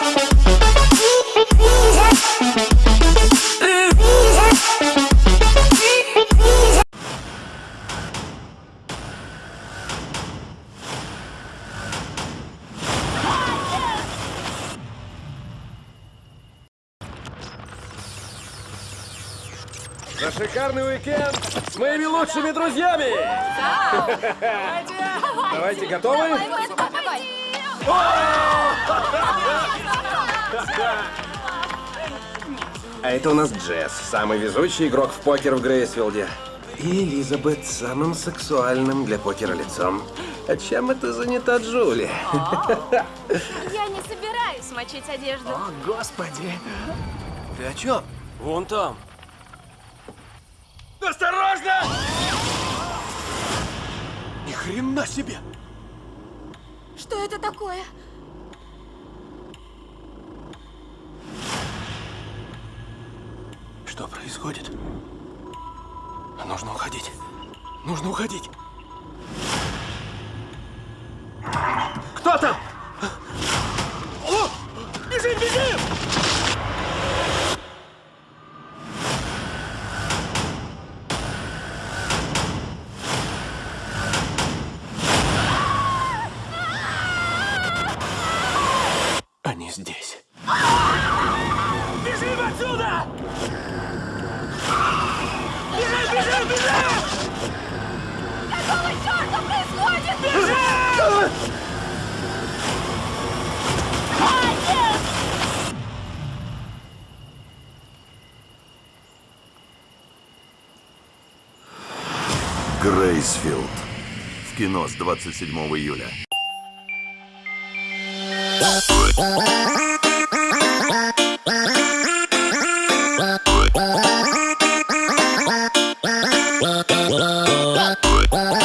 За шикарный уикенд с моими лучшими друзьями! Давайте, готовы? А это у нас Джесс, самый везучий игрок в покер в Грейсфилде. И Элизабет самым сексуальным для покера лицом. А чем это занята Джули? Я не собираюсь мочить одежду. О, господи. Ты о чем? Вон там. Осторожно! Ни хрена себе! Что это такое? Что происходит? Нужно уходить. Нужно уходить. Кто там? О! Бежим, бежим! Они здесь. Бежим отсюда! Грейсфилд. В кино с 27 июля.